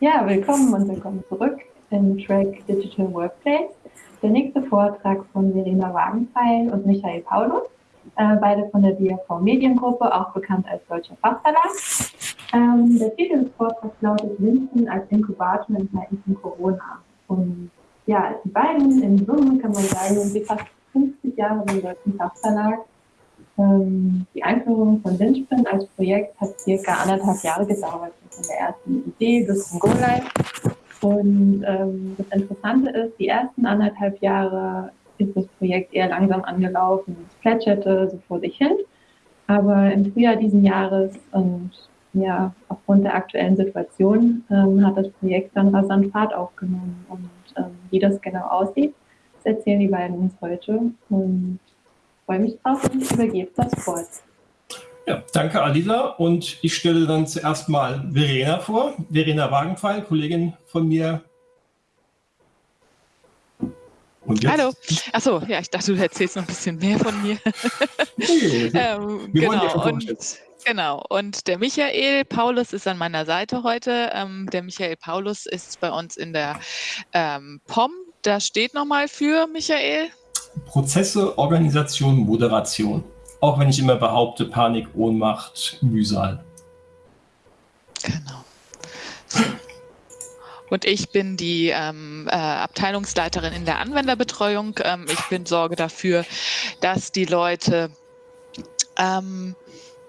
Ja, willkommen und willkommen zurück im Track Digital Workplace. Der nächste Vortrag von Verena Wagenpfeil und Michael Paulus, äh, beide von der DRV Mediengruppe, auch bekannt als Deutscher Fachverlag. Ähm, der Titel des Vortrags lautet Winston als Inkubator in Zeiten von Corona. Und ja, die beiden in Summe kann man sagen, sind fast 50 Jahre beim Deutschen Fachverlag ähm, die Einführung von Lynchpin als Projekt hat circa anderthalb Jahre gedauert, von der ersten Idee bis zum Go-Live. Und ähm, das Interessante ist, die ersten anderthalb Jahre ist das Projekt eher langsam angelaufen, es plätscherte so vor sich hin. Aber im Frühjahr diesen Jahres und ja, aufgrund der aktuellen Situation ähm, hat das Projekt dann rasant Fahrt aufgenommen. Und ähm, wie das genau aussieht, das erzählen die beiden uns heute. Und freue mich drauf und übergebe das Wort. Ja, danke Alila und ich stelle dann zuerst mal Verena vor. Verena Wagenpfeil, Kollegin von mir. Hallo. Achso, ja, ich dachte, du erzählst noch ein bisschen mehr von mir. Nee, ähm, genau. Und, genau. Und der Michael Paulus ist an meiner Seite heute. Ähm, der Michael Paulus ist bei uns in der ähm, POM. Da steht nochmal für Michael. Prozesse, Organisation, Moderation. Auch wenn ich immer behaupte, Panik, Ohnmacht, Mühsal. Genau. Und ich bin die ähm, äh, Abteilungsleiterin in der Anwenderbetreuung. Ähm, ich bin Sorge dafür, dass die Leute ähm,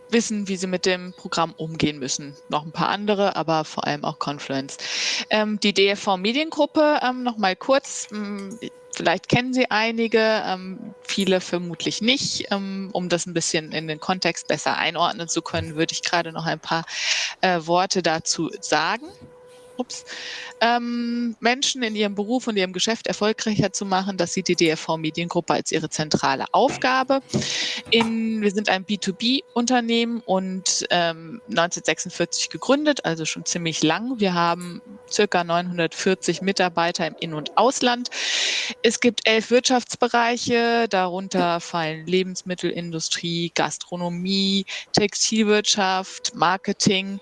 wissen, wie sie mit dem Programm umgehen müssen. Noch ein paar andere, aber vor allem auch Confluence. Ähm, die DFV Mediengruppe, ähm, noch mal kurz. Ähm, Vielleicht kennen Sie einige, ähm, viele vermutlich nicht. Ähm, um das ein bisschen in den Kontext besser einordnen zu können, würde ich gerade noch ein paar äh, Worte dazu sagen ups, ähm, Menschen in ihrem Beruf und ihrem Geschäft erfolgreicher zu machen. Das sieht die DFV Mediengruppe als ihre zentrale Aufgabe. In, wir sind ein B2B-Unternehmen und ähm, 1946 gegründet, also schon ziemlich lang. Wir haben circa 940 Mitarbeiter im In- und Ausland. Es gibt elf Wirtschaftsbereiche, darunter fallen Lebensmittelindustrie, Gastronomie, Textilwirtschaft, Marketing,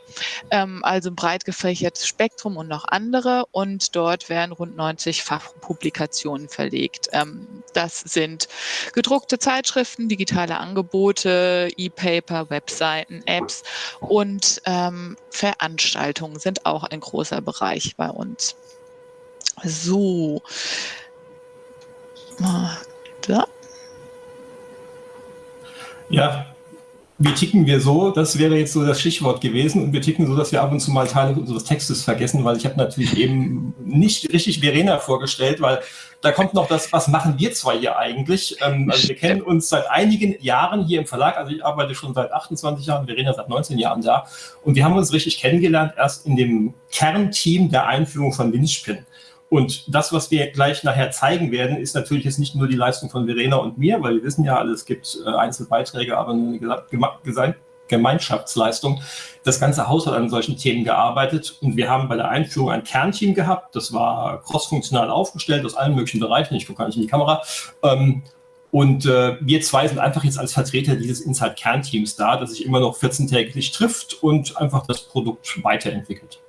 ähm, also ein breit gefächertes Spektrum Zentrum und noch andere und dort werden rund 90 Fachpublikationen verlegt. Ähm, das sind gedruckte Zeitschriften, digitale Angebote, E-Paper, Webseiten, Apps und ähm, Veranstaltungen sind auch ein großer Bereich bei uns. So. Da. Ja, wie ticken wir so? Das wäre jetzt so das Stichwort gewesen. Und wir ticken so, dass wir ab und zu mal Teile unseres Textes vergessen, weil ich habe natürlich eben nicht richtig Verena vorgestellt, weil da kommt noch das, was machen wir zwei hier eigentlich? Ähm, also wir kennen uns seit einigen Jahren hier im Verlag. Also ich arbeite schon seit 28 Jahren, Verena seit 19 Jahren da. Und wir haben uns richtig kennengelernt erst in dem Kernteam der Einführung von Winspin. Und das, was wir gleich nachher zeigen werden, ist natürlich jetzt nicht nur die Leistung von Verena und mir, weil wir wissen ja alle, es gibt äh, Einzelbeiträge, aber eine Gemeinschaftsleistung. Das ganze Haus hat an solchen Themen gearbeitet und wir haben bei der Einführung ein Kernteam gehabt. Das war crossfunktional aufgestellt aus allen möglichen Bereichen. Ich gucke gar nicht in die Kamera. Ähm, und äh, wir zwei sind einfach jetzt als Vertreter dieses Inside-Kernteams da, das sich immer noch 14-täglich trifft und einfach das Produkt weiterentwickelt.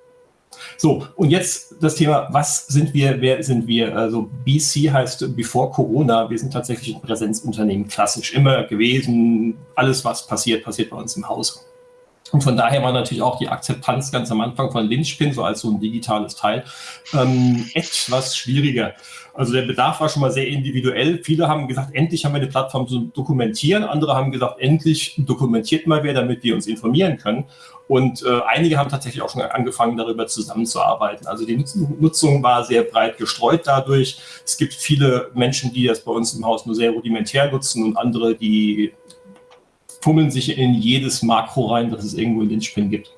So, und jetzt das Thema, was sind wir, wer sind wir? Also BC heißt Before Corona, wir sind tatsächlich ein Präsenzunternehmen, klassisch immer gewesen. Alles, was passiert, passiert bei uns im Haus. Und von daher war natürlich auch die Akzeptanz ganz am Anfang von Lynchpin, so als so ein digitales Teil, ähm, etwas schwieriger. Also der Bedarf war schon mal sehr individuell. Viele haben gesagt, endlich haben wir eine Plattform zum Dokumentieren. Andere haben gesagt, endlich dokumentiert mal wer, damit wir uns informieren können. Und äh, einige haben tatsächlich auch schon angefangen, darüber zusammenzuarbeiten. Also die Nutzung war sehr breit gestreut dadurch. Es gibt viele Menschen, die das bei uns im Haus nur sehr rudimentär nutzen und andere, die fummeln sich in jedes Makro rein, das es irgendwo in den Spin gibt.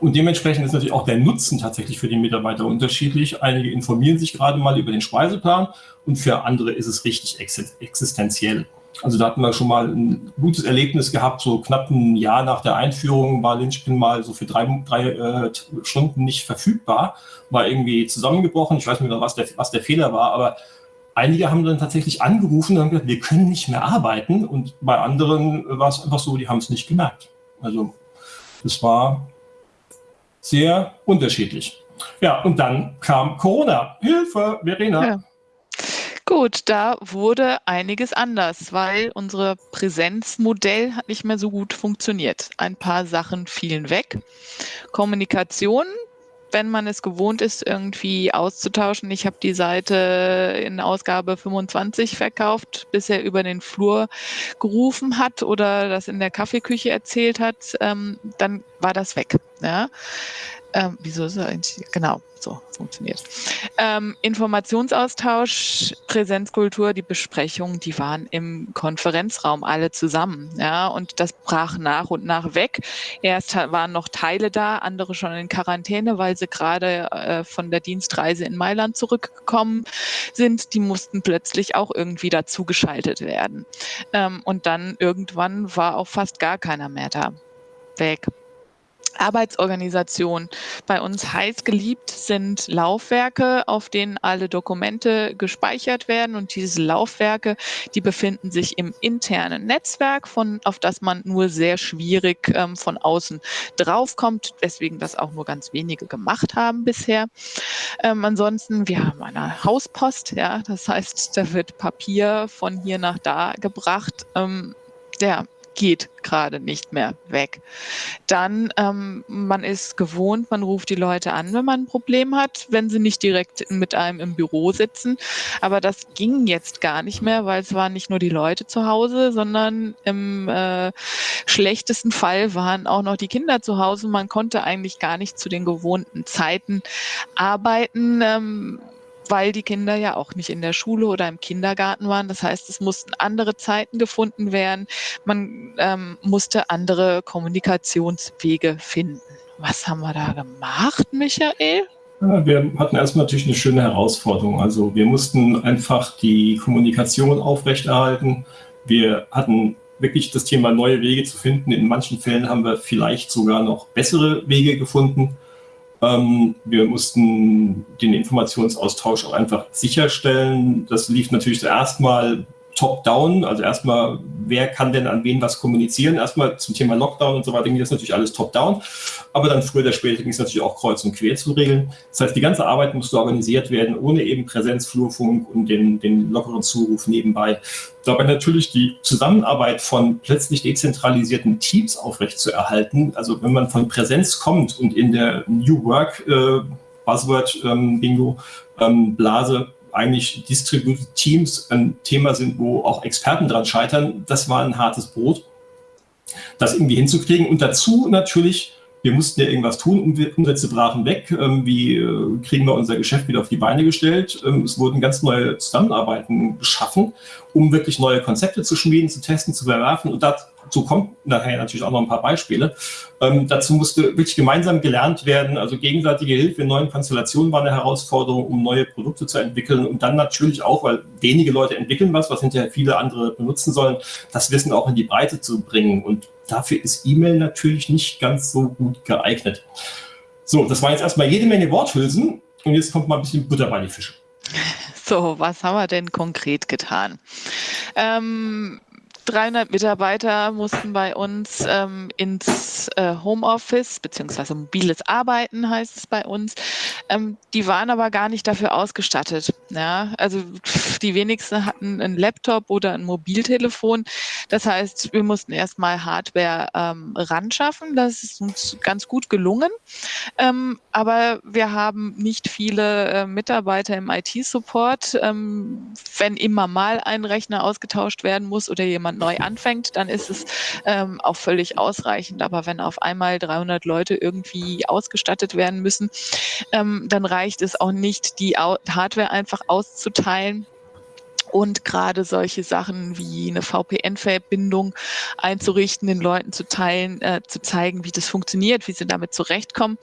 Und dementsprechend ist natürlich auch der Nutzen tatsächlich für die Mitarbeiter unterschiedlich. Einige informieren sich gerade mal über den Speiseplan und für andere ist es richtig existenziell. Also da hatten wir schon mal ein gutes Erlebnis gehabt, so knapp ein Jahr nach der Einführung war Linchpin mal so für drei, drei äh, Stunden nicht verfügbar, war irgendwie zusammengebrochen. Ich weiß nicht mehr, was der, was der Fehler war, aber einige haben dann tatsächlich angerufen und haben gesagt, wir können nicht mehr arbeiten. Und bei anderen war es einfach so, die haben es nicht gemerkt. Also das war sehr unterschiedlich. Ja, und dann kam Corona. Hilfe, Verena. Ja. Gut, da wurde einiges anders, weil unser Präsenzmodell hat nicht mehr so gut funktioniert. Ein paar Sachen fielen weg. Kommunikation wenn man es gewohnt ist, irgendwie auszutauschen. Ich habe die Seite in Ausgabe 25 verkauft, bis er über den Flur gerufen hat oder das in der Kaffeeküche erzählt hat, ähm, dann war das weg. Ja. Ähm, wieso ist er eigentlich? Genau, so funktioniert. Ähm, Informationsaustausch, Präsenzkultur, die Besprechungen, die waren im Konferenzraum alle zusammen. Ja, und das brach nach und nach weg. Erst waren noch Teile da, andere schon in Quarantäne, weil sie gerade äh, von der Dienstreise in Mailand zurückgekommen sind. Die mussten plötzlich auch irgendwie dazugeschaltet werden. Ähm, und dann irgendwann war auch fast gar keiner mehr da. Weg. Arbeitsorganisation. Bei uns heiß geliebt sind Laufwerke, auf denen alle Dokumente gespeichert werden. Und diese Laufwerke, die befinden sich im internen Netzwerk, von, auf das man nur sehr schwierig ähm, von außen draufkommt. Deswegen das auch nur ganz wenige gemacht haben bisher. Ähm, ansonsten, wir haben eine Hauspost, ja, das heißt, da wird Papier von hier nach da gebracht. Ähm, der geht gerade nicht mehr weg. Dann, ähm, man ist gewohnt, man ruft die Leute an, wenn man ein Problem hat, wenn sie nicht direkt mit einem im Büro sitzen. Aber das ging jetzt gar nicht mehr, weil es waren nicht nur die Leute zu Hause, sondern im äh, schlechtesten Fall waren auch noch die Kinder zu Hause. Man konnte eigentlich gar nicht zu den gewohnten Zeiten arbeiten. Ähm, weil die Kinder ja auch nicht in der Schule oder im Kindergarten waren. Das heißt, es mussten andere Zeiten gefunden werden. Man ähm, musste andere Kommunikationswege finden. Was haben wir da gemacht, Michael? Ja, wir hatten erstmal natürlich eine schöne Herausforderung. Also wir mussten einfach die Kommunikation aufrechterhalten. Wir hatten wirklich das Thema neue Wege zu finden. In manchen Fällen haben wir vielleicht sogar noch bessere Wege gefunden. Ähm, wir mussten den Informationsaustausch auch einfach sicherstellen. Das lief natürlich zuerst mal top-down, also erstmal, wer kann denn an wen was kommunizieren? Erstmal zum Thema Lockdown und so weiter ging das natürlich alles top-down, aber dann früher oder später ging es natürlich auch kreuz und quer zu regeln. Das heißt, die ganze Arbeit musste organisiert werden, ohne eben Präsenz, Flurfunk und den, den lockeren Zuruf nebenbei. Dabei natürlich die Zusammenarbeit von plötzlich dezentralisierten Teams aufrechtzuerhalten. Also wenn man von Präsenz kommt und in der New Work äh, Buzzword ähm, Bingo ähm, Blase eigentlich Distributed Teams ein Thema sind, wo auch Experten dran scheitern, das war ein hartes Brot, das irgendwie hinzukriegen. Und dazu natürlich, wir mussten ja irgendwas tun, Umsätze brachen weg. Ähm, wie äh, kriegen wir unser Geschäft wieder auf die Beine gestellt? Ähm, es wurden ganz neue Zusammenarbeiten geschaffen, um wirklich neue Konzepte zu schmieden, zu testen, zu verwerfen. Und das Dazu kommt nachher natürlich auch noch ein paar Beispiele. Ähm, dazu musste wirklich gemeinsam gelernt werden. Also gegenseitige Hilfe in neuen Konstellationen war eine Herausforderung, um neue Produkte zu entwickeln. Und dann natürlich auch, weil wenige Leute entwickeln was, was hinterher viele andere benutzen sollen, das Wissen auch in die Breite zu bringen. Und dafür ist E-Mail natürlich nicht ganz so gut geeignet. So, das war jetzt erstmal jede Menge Worthülsen. Und jetzt kommt mal ein bisschen Butter bei die Fische. So, was haben wir denn konkret getan? Ähm, 300 Mitarbeiter mussten bei uns ähm, ins äh, Homeoffice, beziehungsweise mobiles Arbeiten heißt es bei uns. Ähm, die waren aber gar nicht dafür ausgestattet. Ja? Also die wenigsten hatten einen Laptop oder ein Mobiltelefon. Das heißt, wir mussten erstmal Hardware ähm, ranschaffen. Das ist uns ganz gut gelungen. Ähm, aber wir haben nicht viele äh, Mitarbeiter im IT-Support. Ähm, wenn immer mal ein Rechner ausgetauscht werden muss oder jemand neu anfängt, dann ist es ähm, auch völlig ausreichend. Aber wenn auf einmal 300 Leute irgendwie ausgestattet werden müssen, ähm, dann reicht es auch nicht, die Hardware einfach auszuteilen und gerade solche Sachen wie eine VPN-Verbindung einzurichten, den Leuten zu teilen, äh, zu zeigen, wie das funktioniert, wie sie damit zurechtkommen.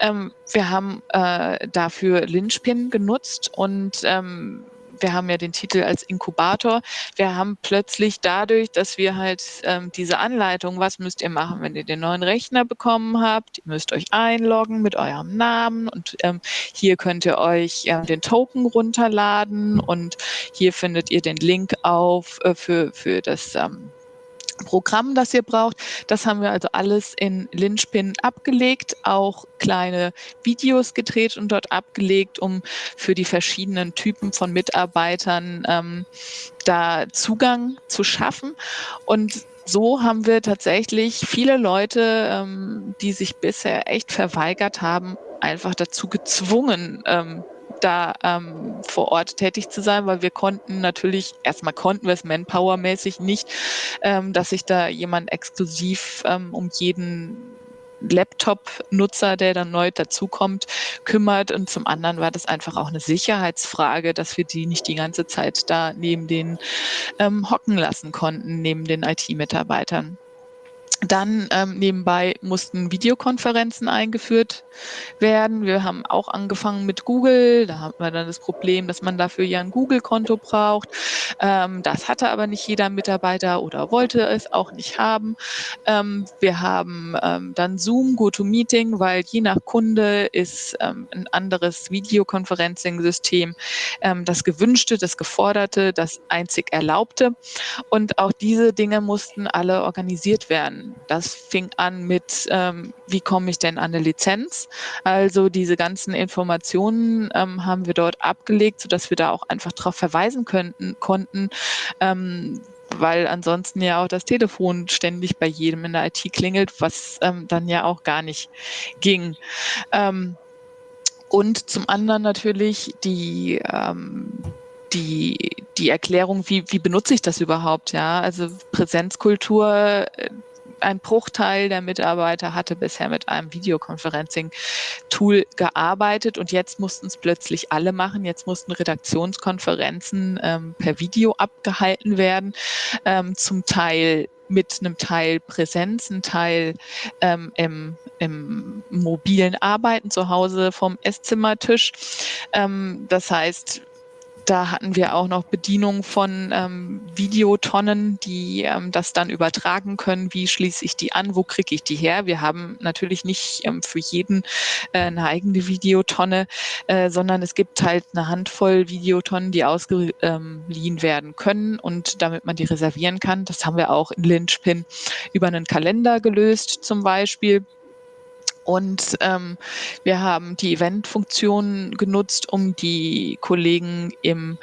Ähm, wir haben äh, dafür Lynchpin genutzt und ähm, wir haben ja den Titel als Inkubator. Wir haben plötzlich dadurch, dass wir halt ähm, diese Anleitung, was müsst ihr machen, wenn ihr den neuen Rechner bekommen habt, ihr müsst euch einloggen mit eurem Namen und ähm, hier könnt ihr euch ähm, den Token runterladen und hier findet ihr den Link auf äh, für, für das ähm, Programm, das ihr braucht. Das haben wir also alles in Linchpin abgelegt, auch kleine Videos gedreht und dort abgelegt, um für die verschiedenen Typen von Mitarbeitern ähm, da Zugang zu schaffen. Und so haben wir tatsächlich viele Leute, ähm, die sich bisher echt verweigert haben, einfach dazu gezwungen, ähm, da ähm, vor Ort tätig zu sein, weil wir konnten natürlich, erstmal konnten wir es manpowermäßig nicht, ähm, dass sich da jemand exklusiv ähm, um jeden Laptop-Nutzer, der dann neu dazukommt, kümmert. Und zum anderen war das einfach auch eine Sicherheitsfrage, dass wir die nicht die ganze Zeit da neben den ähm, hocken lassen konnten, neben den IT-Mitarbeitern. Dann ähm, nebenbei mussten Videokonferenzen eingeführt werden. Wir haben auch angefangen mit Google. Da haben wir dann das Problem, dass man dafür ja ein Google-Konto braucht. Ähm, das hatte aber nicht jeder Mitarbeiter oder wollte es auch nicht haben. Ähm, wir haben ähm, dann Zoom, GoToMeeting, weil je nach Kunde ist ähm, ein anderes Videokonferencing-System ähm, das gewünschte, das geforderte, das einzig erlaubte. Und auch diese Dinge mussten alle organisiert werden. Das fing an mit, ähm, wie komme ich denn an eine Lizenz? Also diese ganzen Informationen ähm, haben wir dort abgelegt, sodass wir da auch einfach darauf verweisen könnten, konnten, ähm, weil ansonsten ja auch das Telefon ständig bei jedem in der IT klingelt, was ähm, dann ja auch gar nicht ging. Ähm, und zum anderen natürlich die, ähm, die, die Erklärung, wie, wie benutze ich das überhaupt, ja? Also Präsenzkultur, äh, ein Bruchteil der Mitarbeiter hatte bisher mit einem Videoconferencing-Tool gearbeitet und jetzt mussten es plötzlich alle machen. Jetzt mussten Redaktionskonferenzen ähm, per Video abgehalten werden, ähm, zum Teil mit einem Teil Präsenz, ein Teil ähm, im, im mobilen Arbeiten zu Hause vom Esszimmertisch. Ähm, das heißt, da hatten wir auch noch Bedienung von ähm, Videotonnen, die ähm, das dann übertragen können. Wie schließe ich die an? Wo kriege ich die her? Wir haben natürlich nicht ähm, für jeden äh, eine eigene Videotonne, äh, sondern es gibt halt eine Handvoll Videotonnen, die ausgeliehen ähm, werden können und damit man die reservieren kann. Das haben wir auch in Lynchpin über einen Kalender gelöst zum Beispiel. Und ähm, wir haben die Event-Funktion genutzt, um die Kollegen im,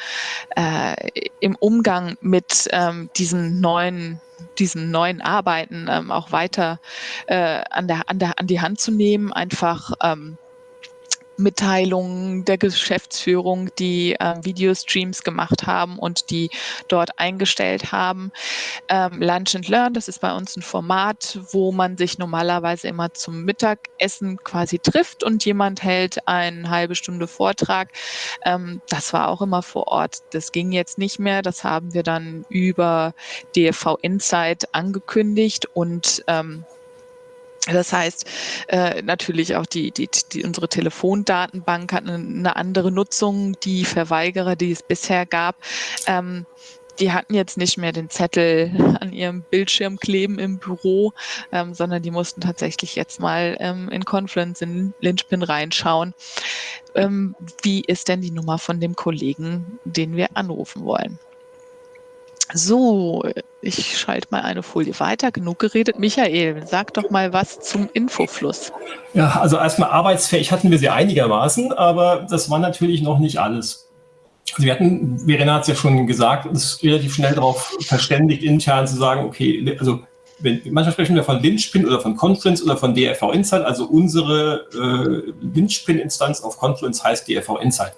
äh, im Umgang mit ähm, diesen neuen diesen neuen Arbeiten ähm, auch weiter äh, an, der, an, der, an die Hand zu nehmen, einfach ähm, Mitteilungen der Geschäftsführung, die äh, Videostreams gemacht haben und die dort eingestellt haben. Ähm, Lunch and Learn, das ist bei uns ein Format, wo man sich normalerweise immer zum Mittagessen quasi trifft und jemand hält eine halbe Stunde Vortrag. Ähm, das war auch immer vor Ort. Das ging jetzt nicht mehr. Das haben wir dann über DFV Insight angekündigt und ähm, das heißt, äh, natürlich auch die, die, die, unsere Telefondatenbank hat eine, andere Nutzung. Die Verweigerer, die es bisher gab, ähm, die hatten jetzt nicht mehr den Zettel an ihrem Bildschirm kleben im Büro, ähm, sondern die mussten tatsächlich jetzt mal ähm, in Confluence, in Lynchpin reinschauen. Ähm, wie ist denn die Nummer von dem Kollegen, den wir anrufen wollen? So, ich schalte mal eine Folie weiter. Genug geredet. Michael, sag doch mal was zum Infofluss. Ja, also erstmal arbeitsfähig hatten wir sie einigermaßen, aber das war natürlich noch nicht alles. Also wir hatten, Verena hat es ja schon gesagt, uns relativ schnell darauf verständigt, intern zu sagen, okay, also wenn, manchmal sprechen wir von Linchpin oder von Confluence oder von DRV Insight, also unsere äh, Linchpin-Instanz auf Confluence heißt DRV Insight.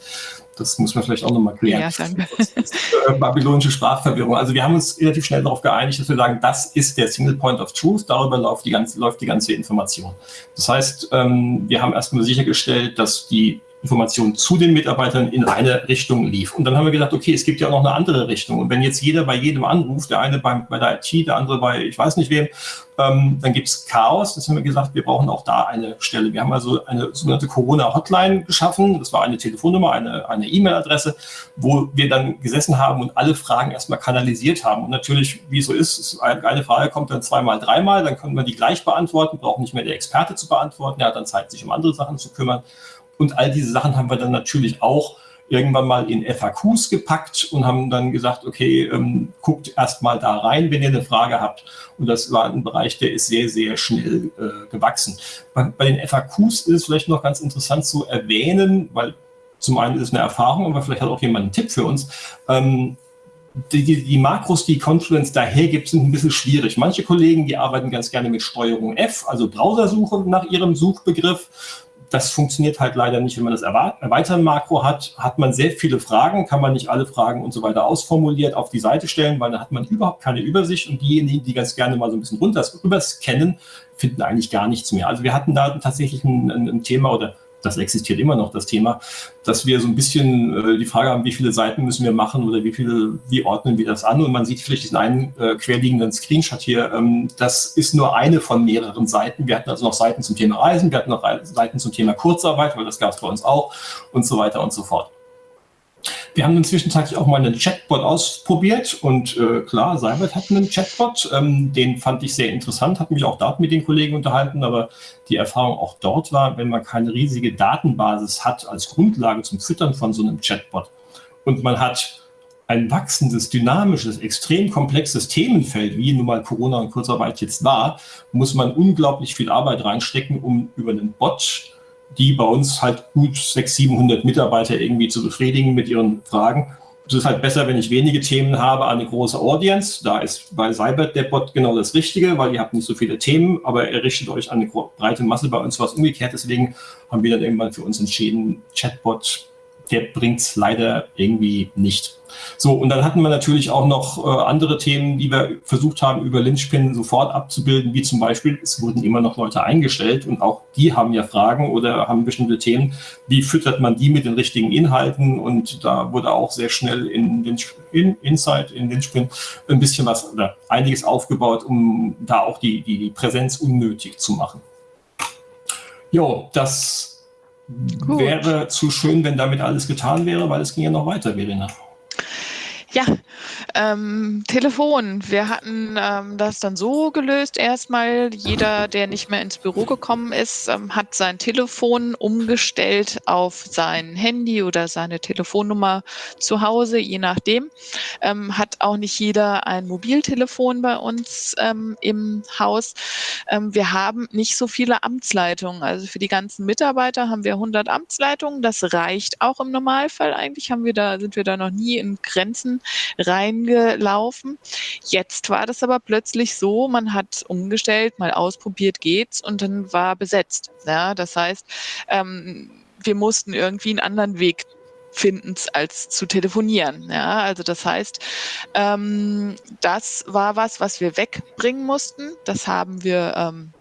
Das muss man vielleicht auch nochmal klären. Ja, danke. Das ist, äh, babylonische Sprachverwirrung. Also wir haben uns relativ schnell darauf geeinigt, dass wir sagen, das ist der Single Point of Truth, darüber läuft die ganze, läuft die ganze Information. Das heißt, ähm, wir haben erstmal sichergestellt, dass die Information zu den Mitarbeitern in eine Richtung lief. Und dann haben wir gedacht, okay, es gibt ja auch noch eine andere Richtung. Und wenn jetzt jeder bei jedem anruft, der eine bei, bei der IT, der andere bei ich weiß nicht wem, ähm, dann gibt es Chaos. Das haben wir gesagt, wir brauchen auch da eine Stelle. Wir haben also eine sogenannte Corona-Hotline geschaffen. Das war eine Telefonnummer, eine E-Mail-Adresse, wo wir dann gesessen haben und alle Fragen erstmal kanalisiert haben. Und natürlich, wie es so ist, eine Frage kommt dann zweimal, dreimal, dann können wir die gleich beantworten, braucht nicht mehr der Experte zu beantworten. Er hat dann Zeit, sich um andere Sachen zu kümmern. Und all diese Sachen haben wir dann natürlich auch irgendwann mal in FAQs gepackt und haben dann gesagt, okay, ähm, guckt erst mal da rein, wenn ihr eine Frage habt. Und das war ein Bereich, der ist sehr, sehr schnell äh, gewachsen. Bei, bei, den FAQs ist es vielleicht noch ganz interessant zu erwähnen, weil zum einen ist es eine Erfahrung, aber vielleicht hat auch jemand einen Tipp für uns. Ähm, die, die, die, Makros, die Confluence daher gibt, sind ein bisschen schwierig. Manche Kollegen, die arbeiten ganz gerne mit Steuerung F, also Browsersuche nach ihrem Suchbegriff das funktioniert halt leider nicht, wenn man das Erweitern-Makro hat, hat man sehr viele Fragen, kann man nicht alle Fragen und so weiter ausformuliert auf die Seite stellen, weil dann hat man überhaupt keine Übersicht und diejenigen, die ganz gerne mal so ein bisschen runter überscannen, finden eigentlich gar nichts mehr. Also wir hatten da tatsächlich ein, ein Thema oder das existiert immer noch, das Thema, dass wir so ein bisschen äh, die Frage haben, wie viele Seiten müssen wir machen oder wie viele, wie ordnen wir das an? Und man sieht vielleicht diesen einen äh, querliegenden Screenshot hier. Ähm, das ist nur eine von mehreren Seiten. Wir hatten also noch Seiten zum Thema Reisen, wir hatten noch Seiten zum Thema Kurzarbeit, weil das gab es bei uns auch und so weiter und so fort. Wir haben inzwischen auch mal einen Chatbot ausprobiert und äh, klar, Cybert hat einen Chatbot, ähm, den fand ich sehr interessant, hat mich auch dort mit den Kollegen unterhalten, aber die Erfahrung auch dort war, wenn man keine riesige Datenbasis hat als Grundlage zum Füttern von so einem Chatbot und man hat ein wachsendes, dynamisches, extrem komplexes Themenfeld, wie nun mal Corona und Kurzarbeit jetzt war, muss man unglaublich viel Arbeit reinstecken, um über einen Bot die bei uns halt gut 600, 700 Mitarbeiter irgendwie zu befriedigen mit ihren Fragen. Es ist halt besser, wenn ich wenige Themen habe, eine große Audience. Da ist bei Cybert der Bot genau das Richtige, weil ihr habt nicht so viele Themen, aber er richtet euch an eine breite Masse. Bei uns was umgekehrt. Deswegen haben wir dann irgendwann für uns entschieden, Chatbot der bringt es leider irgendwie nicht. So, und dann hatten wir natürlich auch noch äh, andere Themen, die wir versucht haben, über Lynchpin sofort abzubilden, wie zum Beispiel, es wurden immer noch Leute eingestellt und auch die haben ja Fragen oder haben bestimmte Themen. Wie füttert man die mit den richtigen Inhalten? Und da wurde auch sehr schnell in, den, in Insight, in Lynchpin ein bisschen was oder einiges aufgebaut, um da auch die, die Präsenz unnötig zu machen. Jo, das Gut. wäre zu schön, wenn damit alles getan wäre, weil es ging ja noch weiter, Verena. Ja, ähm, Telefon. Wir hatten ähm, das dann so gelöst. Erstmal, jeder, der nicht mehr ins Büro gekommen ist, ähm, hat sein Telefon umgestellt auf sein Handy oder seine Telefonnummer zu Hause, je nachdem. Ähm, hat auch nicht jeder ein Mobiltelefon bei uns ähm, im Haus. Ähm, wir haben nicht so viele Amtsleitungen. Also für die ganzen Mitarbeiter haben wir 100 Amtsleitungen. Das reicht auch im Normalfall. Eigentlich haben wir da, sind wir da noch nie in Grenzen reingelaufen. Jetzt war das aber plötzlich so, man hat umgestellt, mal ausprobiert geht's und dann war besetzt. Ja, das heißt, ähm, wir mussten irgendwie einen anderen Weg finden, als zu telefonieren. Ja, also das heißt, ähm, das war was, was wir wegbringen mussten. Das haben wir ähm,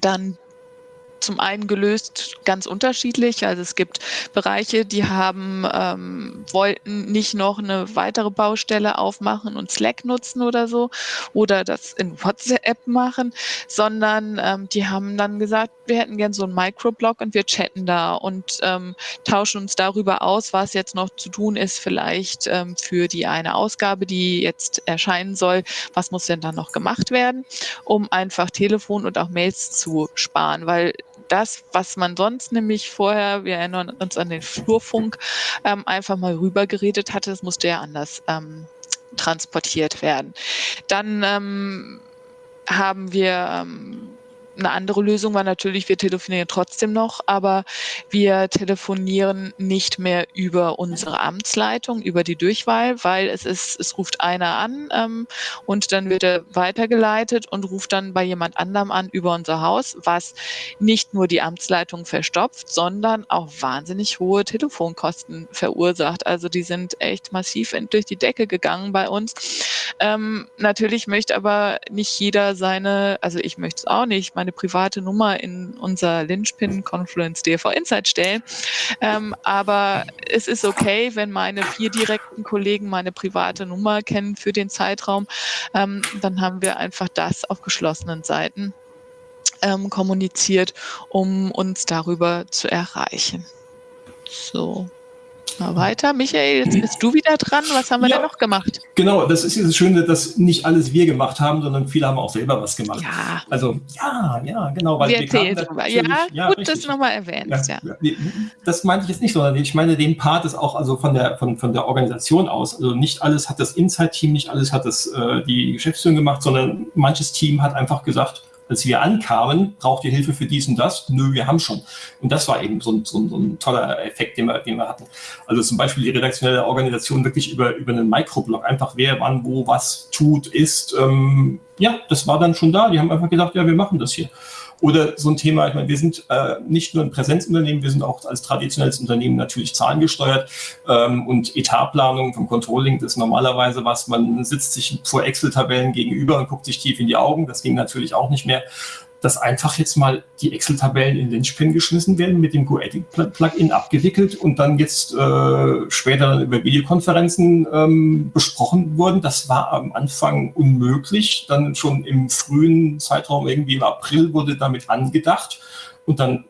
dann zum einen gelöst ganz unterschiedlich. Also es gibt Bereiche, die haben, ähm, wollten nicht noch eine weitere Baustelle aufmachen und Slack nutzen oder so oder das in WhatsApp machen, sondern ähm, die haben dann gesagt, wir hätten gern so einen Microblog und wir chatten da und ähm, tauschen uns darüber aus, was jetzt noch zu tun ist, vielleicht ähm, für die eine Ausgabe, die jetzt erscheinen soll. Was muss denn dann noch gemacht werden, um einfach Telefon und auch Mails zu sparen, weil das, was man sonst nämlich vorher, wir erinnern uns an den Flurfunk, ähm, einfach mal rübergeredet hatte, das musste ja anders ähm, transportiert werden. Dann ähm, haben wir ähm, eine andere Lösung war natürlich, wir telefonieren trotzdem noch, aber wir telefonieren nicht mehr über unsere Amtsleitung, über die Durchwahl, weil es ist, es ruft einer an ähm, und dann wird er weitergeleitet und ruft dann bei jemand anderem an über unser Haus, was nicht nur die Amtsleitung verstopft, sondern auch wahnsinnig hohe Telefonkosten verursacht. Also die sind echt massiv durch die Decke gegangen bei uns. Ähm, natürlich möchte aber nicht jeder seine, also ich möchte es auch nicht, man meine private Nummer in unser Lynchpin Confluence DV Insight stellen. Ähm, aber es ist okay, wenn meine vier direkten Kollegen meine private Nummer kennen für den Zeitraum. Ähm, dann haben wir einfach das auf geschlossenen Seiten ähm, kommuniziert, um uns darüber zu erreichen. So. Mal weiter. Michael, jetzt bist du wieder dran. Was haben wir ja, da noch gemacht? Genau, das ist ja das Schöne, dass nicht alles wir gemacht haben, sondern viele haben auch selber was gemacht. Ja. Also, ja, ja, genau. Weil wir erzählen drüber. Ja, ja, gut, richtig. dass du nochmal erwähnst. Ja, ja. Das meinte ich jetzt nicht, sondern ich meine den Part ist auch also von der, von, von der Organisation aus. Also nicht alles hat das Inside-Team, nicht alles hat das äh, die Geschäftsführung gemacht, sondern manches Team hat einfach gesagt, als wir ankamen, braucht ihr Hilfe für dies und das? Nö, wir haben schon. Und das war eben so ein, so ein, so ein toller Effekt, den wir, den wir hatten. Also zum Beispiel die redaktionelle Organisation wirklich über, über einen Mikroblog, einfach wer, wann, wo, was tut, ist. Ähm, ja, das war dann schon da. Die haben einfach gesagt, ja, wir machen das hier. Oder so ein Thema, ich meine, wir sind äh, nicht nur ein Präsenzunternehmen, wir sind auch als traditionelles Unternehmen natürlich zahlengesteuert. Ähm, und Etatplanung vom Controlling, das ist normalerweise was, man sitzt sich vor Excel-Tabellen gegenüber und guckt sich tief in die Augen, das ging natürlich auch nicht mehr dass einfach jetzt mal die Excel-Tabellen in den Spin geschmissen werden, mit dem GoEdit-Plugin abgewickelt und dann jetzt äh, später über Videokonferenzen ähm, besprochen wurden. Das war am Anfang unmöglich. Dann schon im frühen Zeitraum, irgendwie im April, wurde damit angedacht. Und dann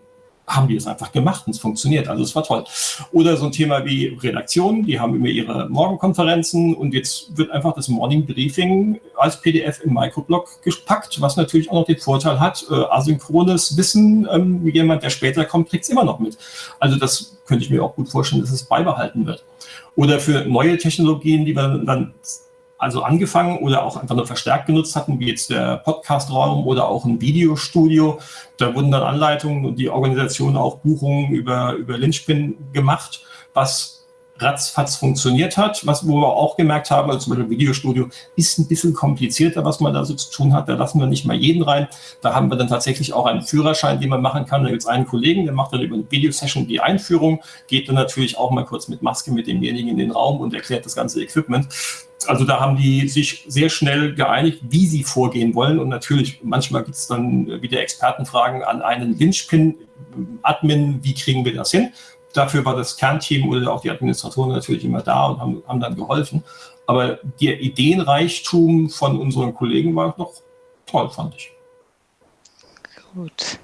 haben die es einfach gemacht und es funktioniert. Also es war toll. Oder so ein Thema wie Redaktion, die haben immer ihre Morgenkonferenzen und jetzt wird einfach das Morning Briefing als PDF im Microblog gepackt, was natürlich auch noch den Vorteil hat, äh, asynchrones Wissen, ähm, jemand, der später kommt, kriegt es immer noch mit. Also das könnte ich mir auch gut vorstellen, dass es beibehalten wird. Oder für neue Technologien, die wir dann also angefangen oder auch einfach nur verstärkt genutzt hatten, wie jetzt der Podcast-Raum oder auch ein Videostudio. Da wurden dann Anleitungen und die Organisation auch Buchungen über, über Lynchpin gemacht, was ratzfatz funktioniert hat, was wo wir auch gemerkt haben, also zum Beispiel Videostudio ist ein bisschen komplizierter, was man da so zu tun hat. Da lassen wir nicht mal jeden rein. Da haben wir dann tatsächlich auch einen Führerschein, den man machen kann. Da gibt es einen Kollegen, der macht dann über eine Videosession die Einführung, geht dann natürlich auch mal kurz mit Maske mit demjenigen in den Raum und erklärt das ganze Equipment also da haben die sich sehr schnell geeinigt, wie sie vorgehen wollen. Und natürlich, manchmal gibt es dann wieder Expertenfragen an einen Linchpin-Admin, wie kriegen wir das hin? Dafür war das Kernteam oder auch die Administratoren natürlich immer da und haben, haben dann geholfen. Aber der Ideenreichtum von unseren Kollegen war noch toll, fand ich. Gut.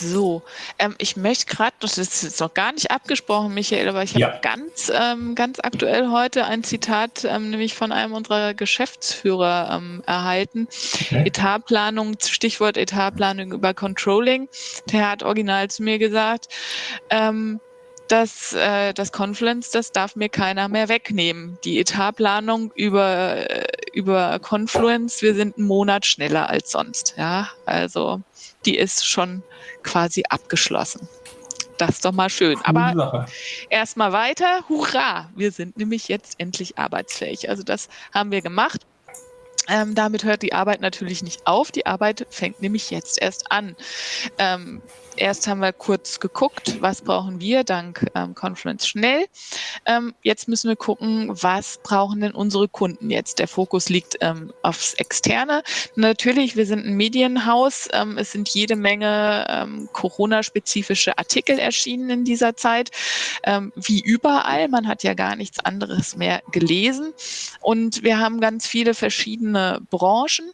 So, ähm, ich möchte gerade, das ist jetzt noch gar nicht abgesprochen, Michael, aber ich habe ja. ganz, ähm, ganz aktuell heute ein Zitat, ähm, nämlich von einem unserer Geschäftsführer ähm, erhalten. Okay. Etatplanung, Stichwort Etatplanung über Controlling. Der hat original zu mir gesagt, dass äh, das Confluence, das darf mir keiner mehr wegnehmen. Die Etatplanung über, äh, über Confluence, wir sind einen Monat schneller als sonst. Ja, also die ist schon quasi abgeschlossen. Das ist doch mal schön. Aber erstmal weiter. Hurra! Wir sind nämlich jetzt endlich arbeitsfähig. Also das haben wir gemacht. Ähm, damit hört die Arbeit natürlich nicht auf. Die Arbeit fängt nämlich jetzt erst an. Ähm, erst haben wir kurz geguckt, was brauchen wir dank ähm, Confluence schnell. Ähm, jetzt müssen wir gucken, was brauchen denn unsere Kunden jetzt. Der Fokus liegt ähm, aufs Externe. Natürlich, wir sind ein Medienhaus. Ähm, es sind jede Menge ähm, Corona-spezifische Artikel erschienen in dieser Zeit, ähm, wie überall. Man hat ja gar nichts anderes mehr gelesen. Und wir haben ganz viele verschiedene Branchen.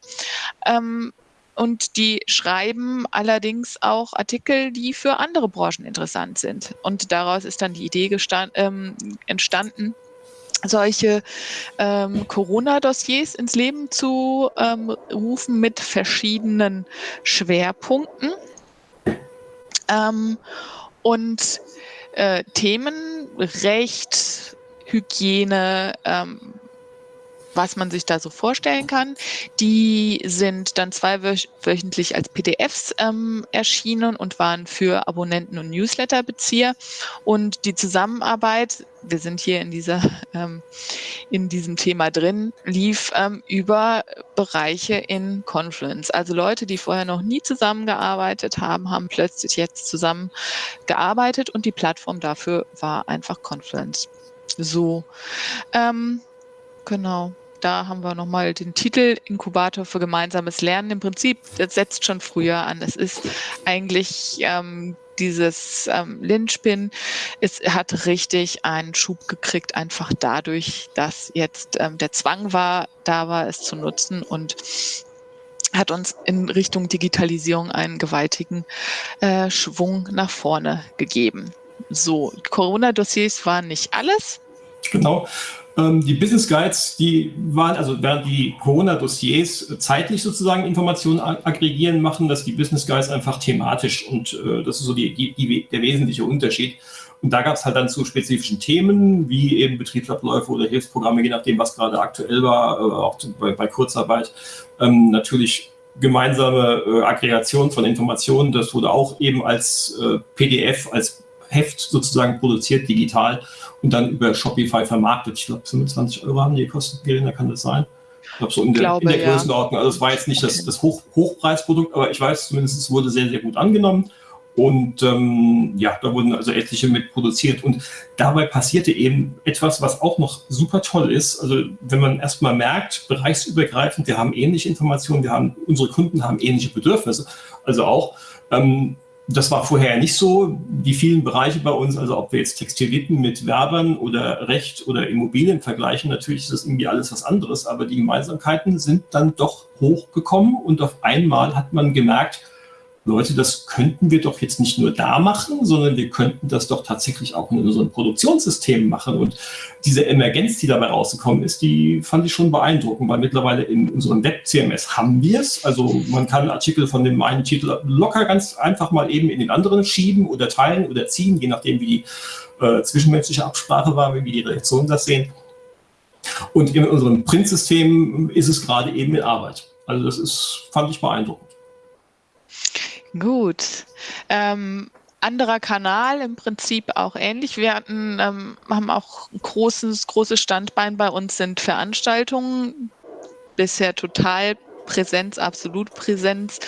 Und die schreiben allerdings auch Artikel, die für andere Branchen interessant sind. Und daraus ist dann die Idee ähm, entstanden, solche ähm, Corona-Dossiers ins Leben zu ähm, rufen mit verschiedenen Schwerpunkten. Ähm, und äh, Themen Recht, Hygiene, ähm, was man sich da so vorstellen kann. Die sind dann zweiwöchentlich als PDFs ähm, erschienen und waren für Abonnenten und Newsletterbezieher. Und die Zusammenarbeit, wir sind hier in dieser ähm, in diesem Thema drin, lief ähm, über Bereiche in Confluence. Also Leute, die vorher noch nie zusammengearbeitet haben, haben plötzlich jetzt zusammengearbeitet und die Plattform dafür war einfach Confluence. So, ähm, genau. Da haben wir nochmal den Titel Inkubator für gemeinsames Lernen. Im Prinzip, das setzt schon früher an. Es ist eigentlich ähm, dieses ähm, Linchpin, es hat richtig einen Schub gekriegt, einfach dadurch, dass jetzt ähm, der Zwang war, da war, es zu nutzen und hat uns in Richtung Digitalisierung einen gewaltigen äh, Schwung nach vorne gegeben. So, Corona-Dossiers waren nicht alles. Genau. Ähm, die Business Guides, die waren, also während die Corona-Dossiers zeitlich sozusagen Informationen aggregieren, machen das die Business Guides einfach thematisch und äh, das ist so die, die, die, der wesentliche Unterschied. Und da gab es halt dann zu spezifischen Themen, wie eben Betriebsabläufe oder Hilfsprogramme, je nachdem, was gerade aktuell war, äh, auch bei, bei Kurzarbeit, ähm, natürlich gemeinsame äh, Aggregation von Informationen. Das wurde auch eben als äh, PDF, als Heft sozusagen produziert, digital und dann über Shopify vermarktet. Ich glaube, 25 Euro haben die gekostet, Verena, kann das sein? Ich glaube, so in der, glaube, in der Größenordnung. Also es war jetzt nicht das, das Hoch, Hochpreisprodukt, aber ich weiß zumindest, es wurde sehr, sehr gut angenommen. Und ähm, ja, da wurden also etliche mit produziert. Und dabei passierte eben etwas, was auch noch super toll ist. Also wenn man erstmal merkt, bereichsübergreifend, wir haben ähnliche Informationen, wir haben, unsere Kunden haben ähnliche Bedürfnisse. Also auch, ähm, das war vorher nicht so. Die vielen Bereiche bei uns, also ob wir jetzt Textiliten mit Werbern oder Recht oder Immobilien vergleichen, natürlich ist das irgendwie alles was anderes, aber die Gemeinsamkeiten sind dann doch hochgekommen und auf einmal hat man gemerkt, Leute, das könnten wir doch jetzt nicht nur da machen, sondern wir könnten das doch tatsächlich auch in unseren Produktionssystemen machen. Und diese Emergenz, die dabei rausgekommen ist, die fand ich schon beeindruckend, weil mittlerweile in unserem Web-CMS haben wir es. Also man kann Artikel von dem einen Titel locker ganz einfach mal eben in den anderen schieben oder teilen oder ziehen, je nachdem, wie die äh, zwischenmenschliche Absprache war, wie die Reaktionen das sehen. Und in unserem Printsystem ist es gerade eben in Arbeit. Also das ist, fand ich beeindruckend. Gut. Ähm, anderer Kanal im Prinzip auch ähnlich. Wir hatten, ähm, haben auch ein großes, großes Standbein bei uns sind Veranstaltungen. Bisher total Präsenz, absolut Präsenz,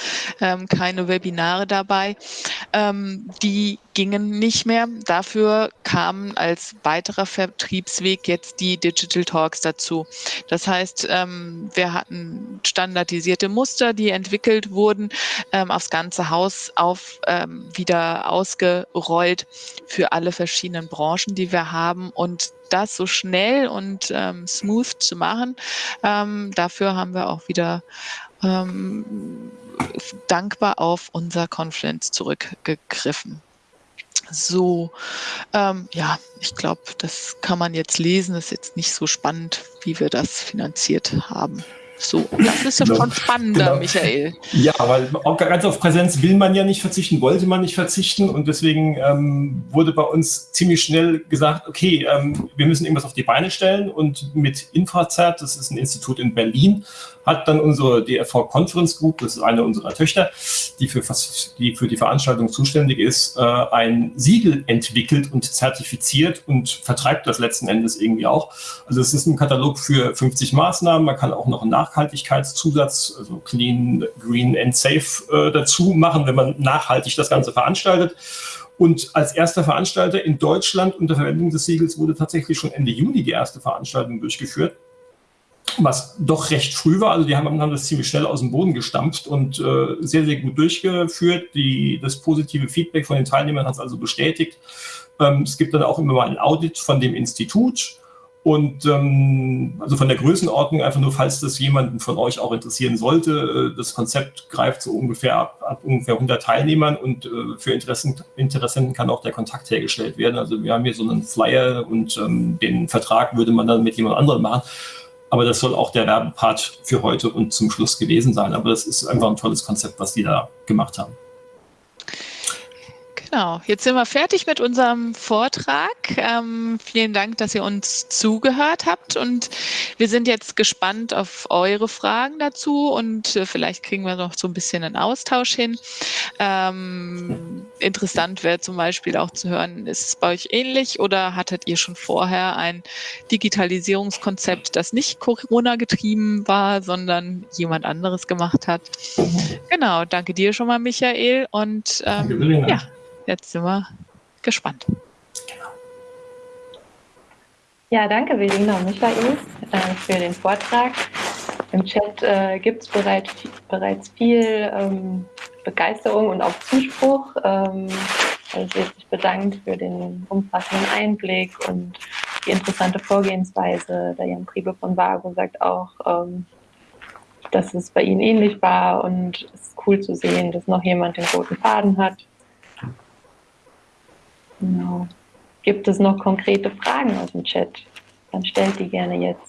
ähm, keine Webinare dabei. Ähm, die gingen nicht mehr. Dafür kamen als weiterer Vertriebsweg jetzt die Digital Talks dazu. Das heißt, ähm, wir hatten standardisierte Muster, die entwickelt wurden, ähm, aufs ganze Haus auf ähm, wieder ausgerollt für alle verschiedenen Branchen, die wir haben und das so schnell und ähm, smooth zu machen. Ähm, dafür haben wir auch wieder ähm, dankbar auf unser Confluence zurückgegriffen. So, ähm, ja, ich glaube, das kann man jetzt lesen. Das ist jetzt nicht so spannend, wie wir das finanziert haben. So, das ist ja genau. schon spannender, genau. Michael. Ja, weil auch ganz auf Präsenz will man ja nicht verzichten, wollte man nicht verzichten und deswegen ähm, wurde bei uns ziemlich schnell gesagt, okay, ähm, wir müssen irgendwas auf die Beine stellen und mit Infrazert, das ist ein Institut in Berlin, hat dann unsere DRV Conference Group, das ist eine unserer Töchter, die für, die, für die Veranstaltung zuständig ist, äh, ein Siegel entwickelt und zertifiziert und vertreibt das letzten Endes irgendwie auch. Also es ist ein Katalog für 50 Maßnahmen, man kann auch noch einen Nachhaltigkeitszusatz, also Clean, Green and Safe äh, dazu machen, wenn man nachhaltig das Ganze veranstaltet. Und als erster Veranstalter in Deutschland unter Verwendung des Siegels wurde tatsächlich schon Ende Juni die erste Veranstaltung durchgeführt was doch recht früh war. Also die haben, haben das ziemlich schnell aus dem Boden gestampft und äh, sehr, sehr gut durchgeführt. Die, das positive Feedback von den Teilnehmern hat es also bestätigt. Ähm, es gibt dann auch immer mal ein Audit von dem Institut und ähm, also von der Größenordnung einfach nur, falls das jemanden von euch auch interessieren sollte. Äh, das Konzept greift so ungefähr ab, ab ungefähr 100 Teilnehmern und äh, für Interessen, Interessenten kann auch der Kontakt hergestellt werden. Also wir haben hier so einen Flyer und ähm, den Vertrag würde man dann mit jemand anderem machen. Aber das soll auch der Werbepart für heute und zum Schluss gewesen sein. Aber das ist einfach ein tolles Konzept, was die da gemacht haben. Genau, jetzt sind wir fertig mit unserem Vortrag. Ähm, vielen Dank, dass ihr uns zugehört habt und wir sind jetzt gespannt auf eure Fragen dazu und äh, vielleicht kriegen wir noch so ein bisschen einen Austausch hin. Ähm, interessant wäre zum Beispiel auch zu hören, ist es bei euch ähnlich oder hattet ihr schon vorher ein Digitalisierungskonzept, das nicht Corona getrieben war, sondern jemand anderes gemacht hat? Mhm. Genau, danke dir schon mal, Michael und ähm, ja. Jetzt sind wir gespannt. Ja, danke Verena und Michael äh, für den Vortrag. Im Chat äh, gibt es bereits, bereits viel ähm, Begeisterung und auch Zuspruch. Ähm, also wird sich bedankt für den umfassenden Einblick und die interessante Vorgehensweise. Der Jan Priebe von Vago sagt auch, ähm, dass es bei Ihnen ähnlich war und es ist cool zu sehen, dass noch jemand den roten Faden hat. Genau. Gibt es noch konkrete Fragen aus dem Chat? Dann stellt die gerne jetzt.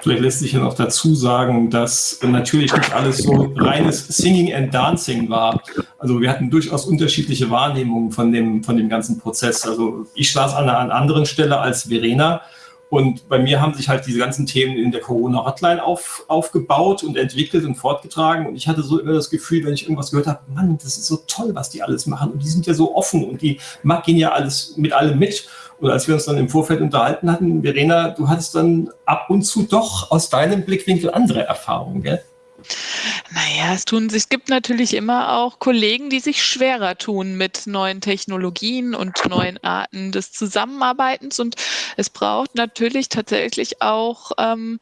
Vielleicht lässt sich ja noch dazu sagen, dass natürlich nicht alles so reines Singing and Dancing war. Also wir hatten durchaus unterschiedliche Wahrnehmungen von dem, von dem ganzen Prozess. Also ich saß an einer anderen Stelle als Verena und bei mir haben sich halt diese ganzen Themen in der Corona-Hotline auf, aufgebaut und entwickelt und fortgetragen. Und ich hatte so immer das Gefühl, wenn ich irgendwas gehört habe, Mann, das ist so toll, was die alles machen. Und die sind ja so offen und die gehen ja alles mit allem mit. Und als wir uns dann im Vorfeld unterhalten hatten, Verena, du hattest dann ab und zu doch aus deinem Blickwinkel andere Erfahrungen, gell? Naja, es tun sich, es gibt natürlich immer auch Kollegen, die sich schwerer tun mit neuen Technologien und neuen Arten des Zusammenarbeitens. Und es braucht natürlich tatsächlich auch ähm,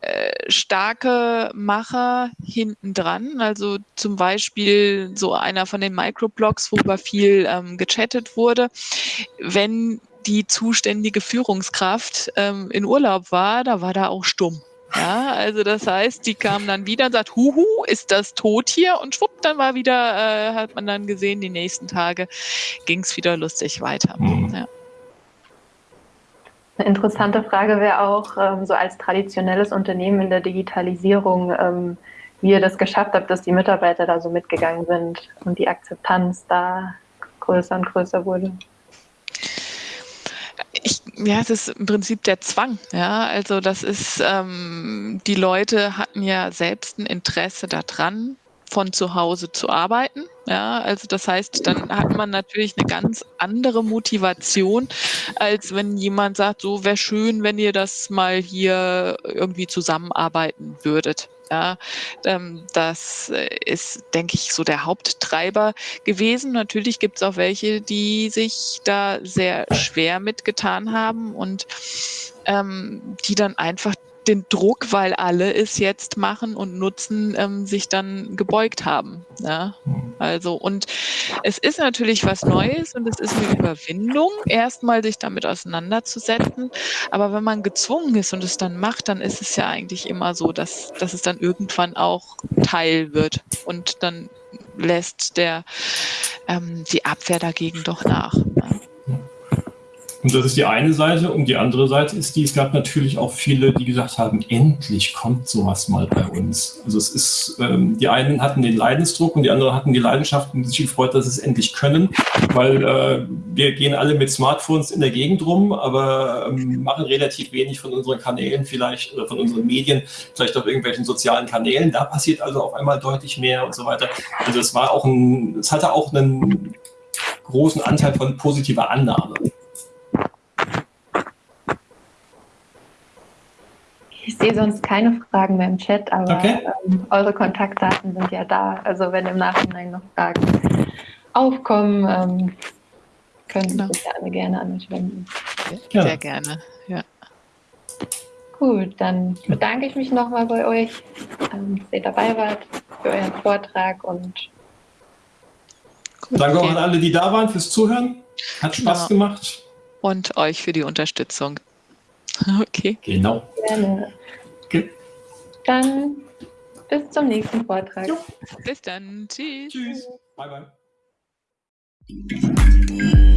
äh, starke Macher hinten dran. Also zum Beispiel so einer von den Microblogs, worüber viel ähm, gechattet wurde. Wenn die zuständige Führungskraft ähm, in Urlaub war, da war da auch stumm. Ja, also das heißt, die kam dann wieder und sagt, huhu, ist das tot hier? Und schwupp, dann war wieder, äh, hat man dann gesehen, die nächsten Tage ging es wieder lustig weiter. Mhm. Ja. Eine interessante Frage wäre auch, ähm, so als traditionelles Unternehmen in der Digitalisierung, ähm, wie ihr das geschafft habt, dass die Mitarbeiter da so mitgegangen sind und die Akzeptanz da größer und größer wurde. Ich, ja, es ist im Prinzip der Zwang. Ja, also das ist, ähm, die Leute hatten ja selbst ein Interesse daran, von zu Hause zu arbeiten. Ja, also das heißt, dann hat man natürlich eine ganz andere Motivation, als wenn jemand sagt, so wäre schön, wenn ihr das mal hier irgendwie zusammenarbeiten würdet. Ja, ähm, das ist, denke ich, so der Haupttreiber gewesen. Natürlich gibt es auch welche, die sich da sehr schwer mitgetan haben und ähm, die dann einfach den Druck, weil alle es jetzt machen und nutzen, ähm, sich dann gebeugt haben. Ja? Mhm. Also, und es ist natürlich was Neues und es ist eine Überwindung, erstmal sich damit auseinanderzusetzen. Aber wenn man gezwungen ist und es dann macht, dann ist es ja eigentlich immer so, dass, dass es dann irgendwann auch Teil wird und dann lässt der ähm, die Abwehr dagegen doch nach. Ja? Und das ist die eine Seite. Und die andere Seite ist die, es gab natürlich auch viele, die gesagt haben, endlich kommt sowas mal bei uns. Also es ist, ähm, die einen hatten den Leidensdruck und die anderen hatten die Leidenschaft und sich gefreut, dass sie es endlich können, weil äh, wir gehen alle mit Smartphones in der Gegend rum, aber ähm, machen relativ wenig von unseren Kanälen vielleicht oder von unseren Medien, vielleicht auf irgendwelchen sozialen Kanälen. Da passiert also auf einmal deutlich mehr und so weiter. Also es war auch ein, es hatte auch einen großen Anteil von positiver Annahme. Sehe sonst keine Fragen mehr im Chat, aber okay. ähm, eure Kontaktdaten sind ja da. Also wenn im Nachhinein noch Fragen aufkommen, ähm, können Sie genau. sich alle gerne an mich wenden. Ja. Sehr gerne, ja. Gut, dann bedanke ich mich nochmal bei euch, ähm, dass ihr dabei wart, für euren Vortrag und Gut, Danke okay. auch an alle, die da waren, fürs Zuhören. Hat Spaß genau. gemacht. Und euch für die Unterstützung. Okay. Genau. Gerne. Okay. Dann bis zum nächsten Vortrag. Jo. Bis dann. Tschüss. Tschüss. Bye, bye.